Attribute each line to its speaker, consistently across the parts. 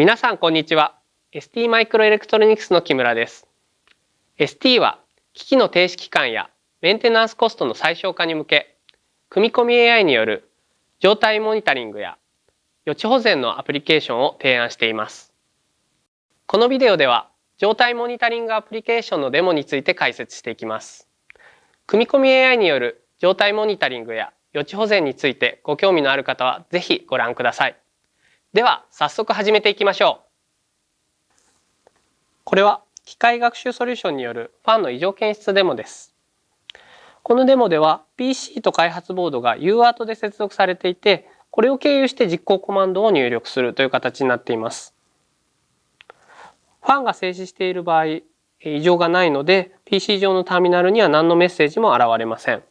Speaker 1: 皆さんこんにちは。ST マイクロエレクトロニクスの木村です。ST は機器の停止期間やメンテナンスコストの最小化に向け組み込み AI による状態モニタリングや予知保全のアプリケーションを提案しています。このビデオでは状態モニタリングアプリケーションのデモについて解説していきます。組み込み AI による状態モニタリングや予知保全についてご興味のある方はぜひご覧ください。では早速始めていきましょう。これは機械学習ソリューションによるファンの異常検出デモです。このデモでは PC と開発ボードが UART で接続されていてこれを経由して実行コマンドを入力するという形になっています。ファンが静止している場合異常がないので PC 上のターミナルには何のメッセージも現れません。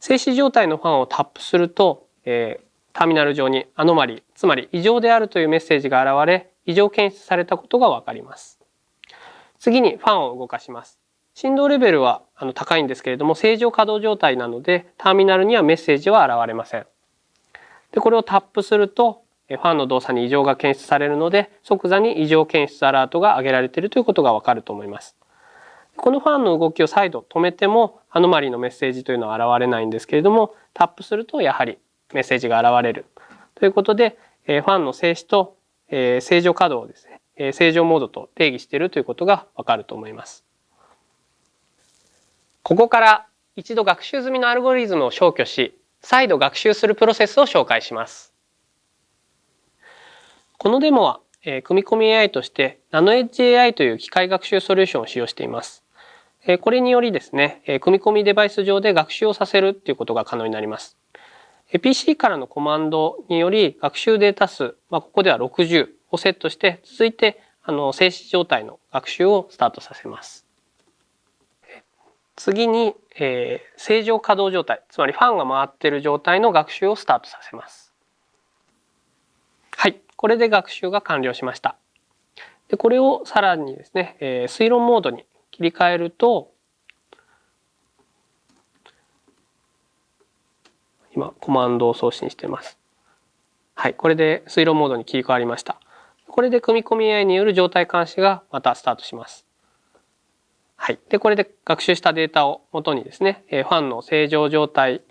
Speaker 1: 静止状態のファンをタップすると、えー、ターミナル上にアノマリつまり異常であるというメッセージが現れ異常検出されたことがわかります。次にファンを動かします。振動レベルはあの高いんですけれども正常稼働状態なのでターミナルにはメッセージは現れません。でこれをタップするとファンの動作に異常が検出されるので即座に異常検出アラートが上げられているということがわかると思います。このファンの動きを再度止めてもアノマリのメッセージというのは現れないんですけれどもタップするとやはりメッセージが現れるということで、えファンの静止と、え正常稼働をですね、え正常モードと定義しているということがわかると思います。ここから一度学習済みのアルゴリズムを消去し、再度学習するプロセスを紹介します。このデモは、え組み込み AI としてナノエッジ AI という機械学習ソリューションを使用しています。えこれによりですね、え組み込みデバイス上で学習をさせるということが可能になります。PC からのコマンドにより学習データ数、まあ、ここでは60をセットして続いてあの静止状態の学習をスタートさせます。次に、えー、正常稼働状態つまりファンが回っている状態の学習をスタートさせます。はいこれで学習が完了しました。でこれをさらにですね、えー、推論モードに切り替えると今コマンドを送信しています。はい、これで推論モードに切り替わりました。これで組み込み AI による状態監視がまたスタートします。はい。で、これで学習したデータを元にですね、ファンの正常状態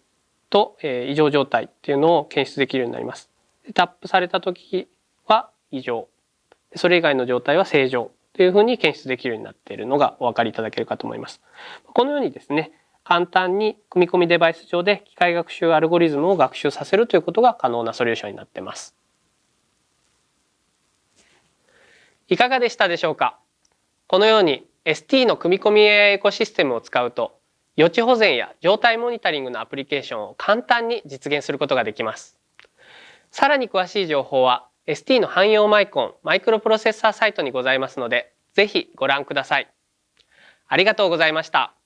Speaker 1: と異常状態っていうのを検出できるようになります。タップされた時は異常。それ以外の状態は正常というふうに検出できるようになっているのがお分かりいただけるかと思います。このようにですね、簡単に組み込みデバイス上で機械学習アルゴリズムを学習させるということが可能なソリューションになっています。いかがでしたでしょうか？このように ST の組み込み AI エコシステムを使うと予知保全や状態モニタリングのアプリケーションを簡単に実現することができます。さらに詳しい情報は ST の汎用マイコンマイクロプロセッサーサイトにございますのでぜひご覧ください。ありがとうございました。